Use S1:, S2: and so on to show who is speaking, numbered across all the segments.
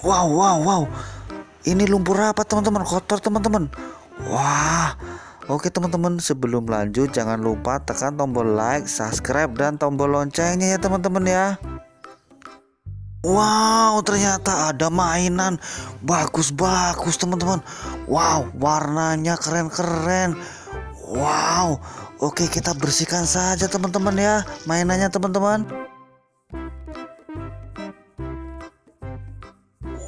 S1: Wow, wow, wow. Ini lumpur apa teman-teman? Kotor teman-teman. Wah. Oke teman-teman, sebelum lanjut jangan lupa tekan tombol like, subscribe dan tombol loncengnya ya teman-teman ya. Wow, ternyata ada mainan bagus-bagus teman-teman. Wow, warnanya keren-keren. Wow. Oke, kita bersihkan saja teman-teman ya mainannya teman-teman.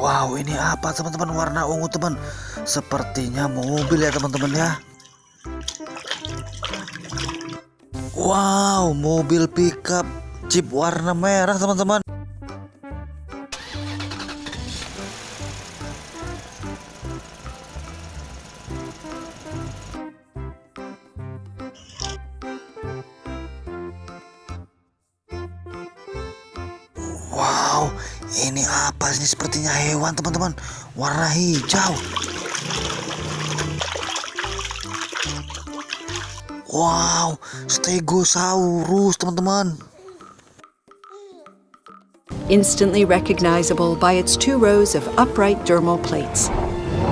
S1: Wow, ini apa teman-teman warna ungu teman? Sepertinya mobil ya teman-teman ya. Wow, mobil pickup Jeep warna merah teman-teman. Wow, ini apa sih sepertinya hewan teman-teman warna hijau. Wow, Stegosaurus teman-teman.
S2: instantly recognizable by its two rows of upright dermal plates.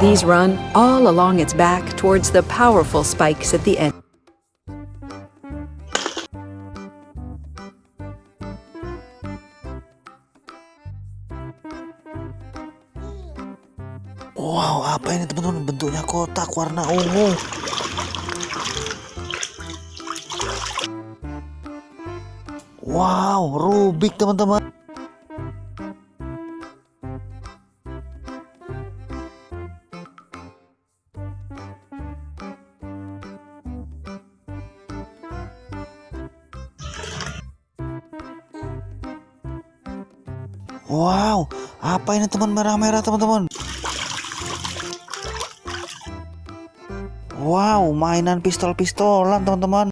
S2: These run all along its back towards the powerful spikes at the end.
S1: Wow, apa ini teman-teman? Bentuknya kotak warna ungu. Wow, Rubik teman-teman. Wow, apa ini teman merah-merah teman-teman? Wow, mainan pistol-pistolan teman-teman.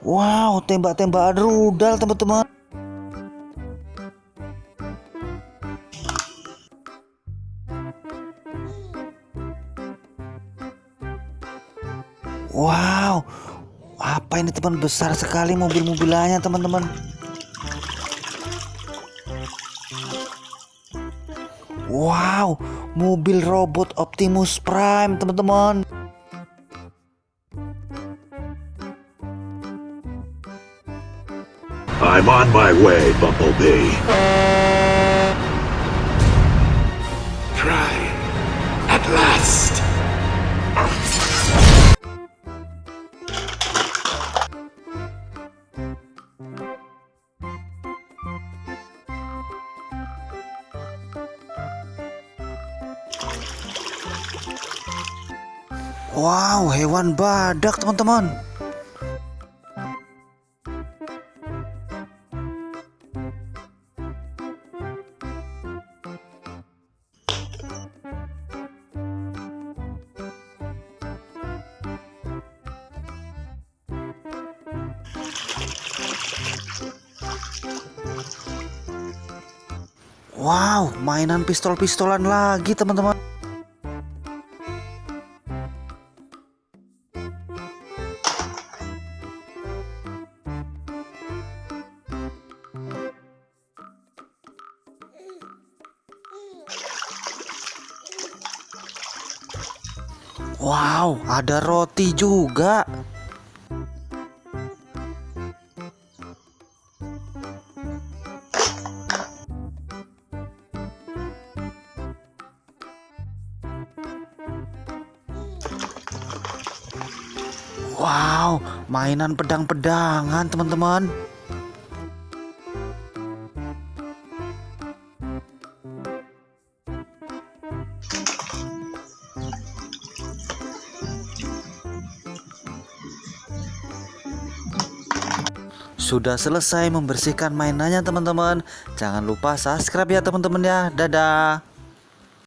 S1: Wow, tembak-tembakan rudal teman-teman. Wow, apa ini teman besar sekali mobil-mobilannya teman-teman. Wow, mobil robot Optimus Prime teman-teman.
S3: I'm on my way, Bumblebee. Try at last.
S1: Wow, hewan badak teman-teman. Wow, mainan pistol-pistolan lagi teman-teman. Wow, ada roti juga. Wow, mainan pedang-pedangan teman-teman. Sudah selesai membersihkan mainannya teman-teman. Jangan lupa subscribe ya teman-teman ya. Dadah.